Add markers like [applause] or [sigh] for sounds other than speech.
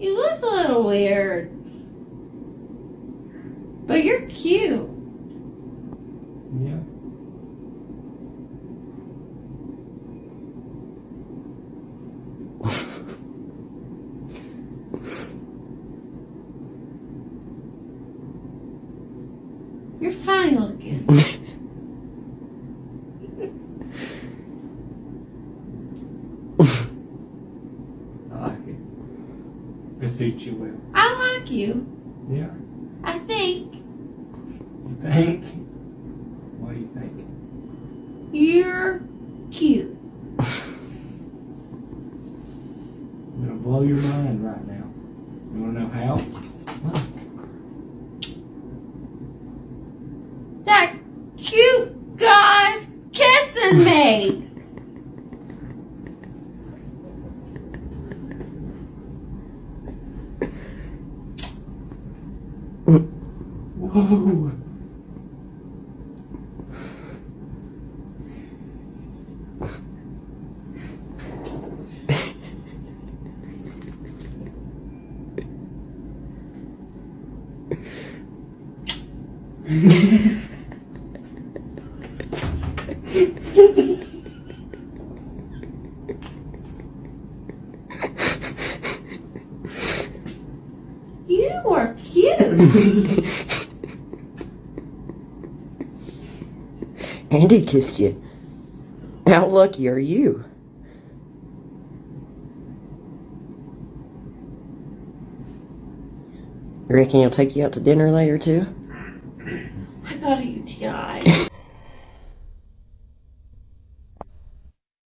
You look a little weird. But you're cute. Yeah. You're funny looking. [laughs] I like it. It suits you well. I like you. Yeah. I think You think? What do you think? you're cute. I'm gonna blow your mind right now. You wanna know how? Look. That cute guy's kissing me. Whoa. [laughs] [laughs] You are cute. Andy kissed you. How lucky are you? You reckon he'll take you out to dinner later too? I got a UTI.